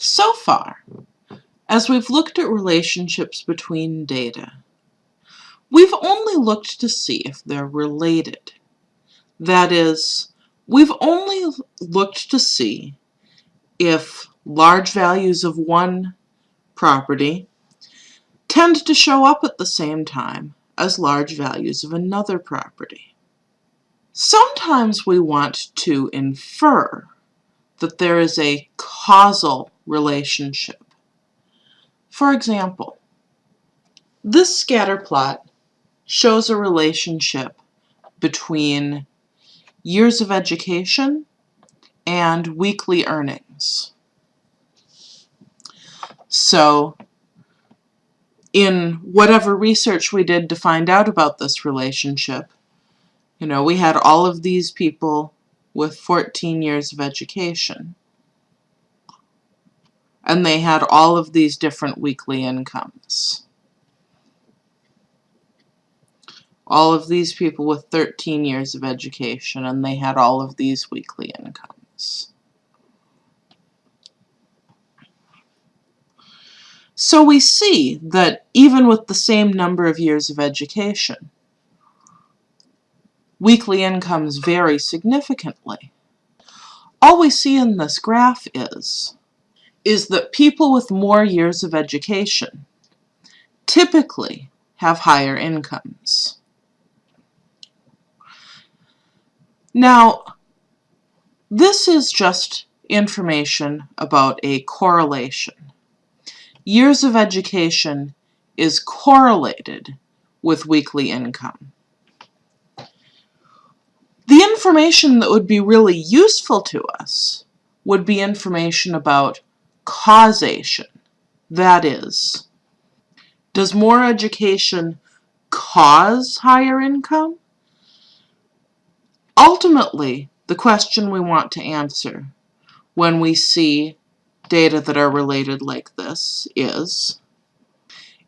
So far, as we've looked at relationships between data, we've only looked to see if they're related. That is, we've only looked to see if large values of one property tend to show up at the same time as large values of another property. Sometimes we want to infer that there is a causal relationship. For example, this scatter plot shows a relationship between years of education and weekly earnings. So in whatever research we did to find out about this relationship, you know, we had all of these people with 14 years of education. And they had all of these different weekly incomes. All of these people with 13 years of education, and they had all of these weekly incomes. So we see that even with the same number of years of education, weekly incomes vary significantly. All we see in this graph is, is that people with more years of education typically have higher incomes. Now, this is just information about a correlation years of education is correlated with weekly income. The information that would be really useful to us would be information about causation. That is, does more education cause higher income? Ultimately, the question we want to answer when we see data that are related like this is,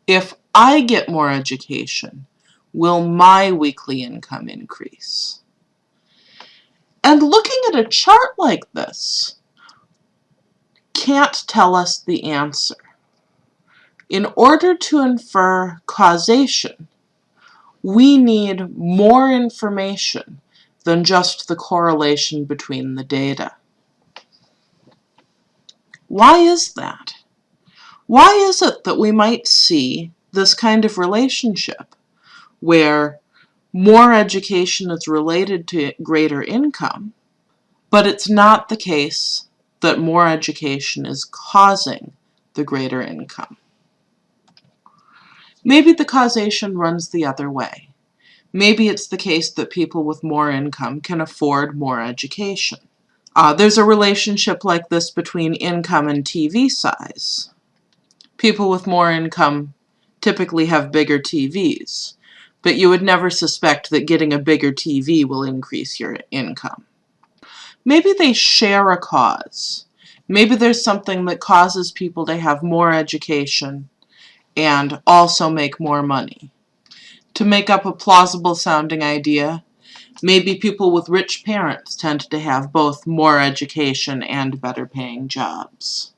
if I get more education, will my weekly income increase? And looking at a chart like this can't tell us the answer. In order to infer causation, we need more information than just the correlation between the data. Why is that? Why is it that we might see this kind of relationship where more education is related to greater income, but it's not the case that more education is causing the greater income? Maybe the causation runs the other way. Maybe it's the case that people with more income can afford more education. Uh, there's a relationship like this between income and TV size. People with more income typically have bigger TVs, but you would never suspect that getting a bigger TV will increase your income. Maybe they share a cause. Maybe there's something that causes people to have more education and also make more money. To make up a plausible sounding idea, Maybe people with rich parents tend to have both more education and better paying jobs.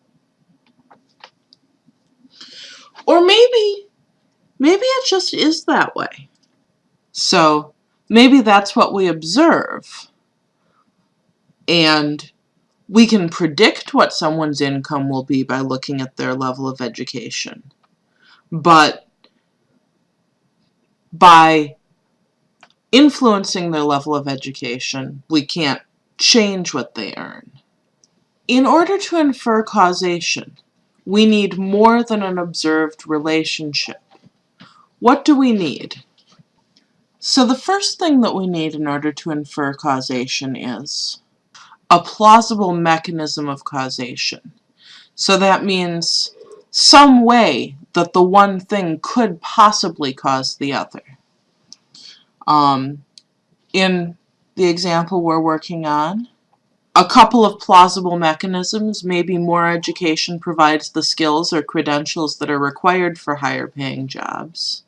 Or maybe, maybe it just is that way. So maybe that's what we observe. And we can predict what someone's income will be by looking at their level of education. But by influencing their level of education. We can't change what they earn. In order to infer causation, we need more than an observed relationship. What do we need? So the first thing that we need in order to infer causation is a plausible mechanism of causation. So that means some way that the one thing could possibly cause the other. Um, in the example we're working on, a couple of plausible mechanisms, maybe more education provides the skills or credentials that are required for higher paying jobs.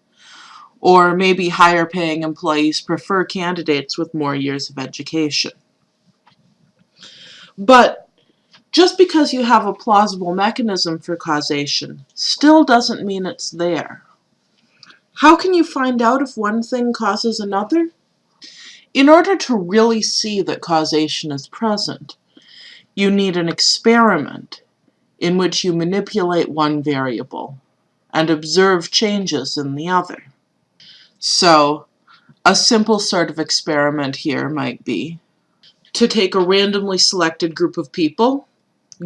Or maybe higher paying employees prefer candidates with more years of education. But Just because you have a plausible mechanism for causation still doesn't mean it's there. How can you find out if one thing causes another? In order to really see that causation is present, you need an experiment in which you manipulate one variable and observe changes in the other. So, a simple sort of experiment here might be to take a randomly selected group of people,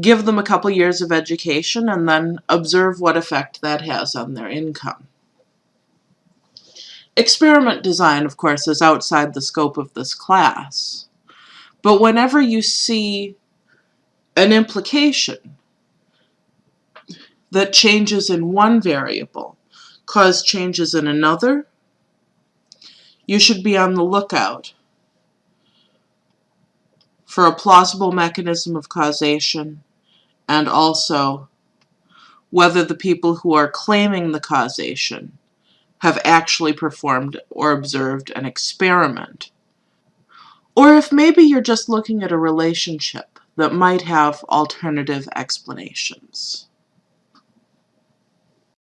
give them a couple years of education, and then observe what effect that has on their income. Experiment design, of course, is outside the scope of this class. But whenever you see an implication that changes in one variable cause changes in another, you should be on the lookout for a plausible mechanism of causation and also whether the people who are claiming the causation have actually performed or observed an experiment. Or if maybe you're just looking at a relationship that might have alternative explanations.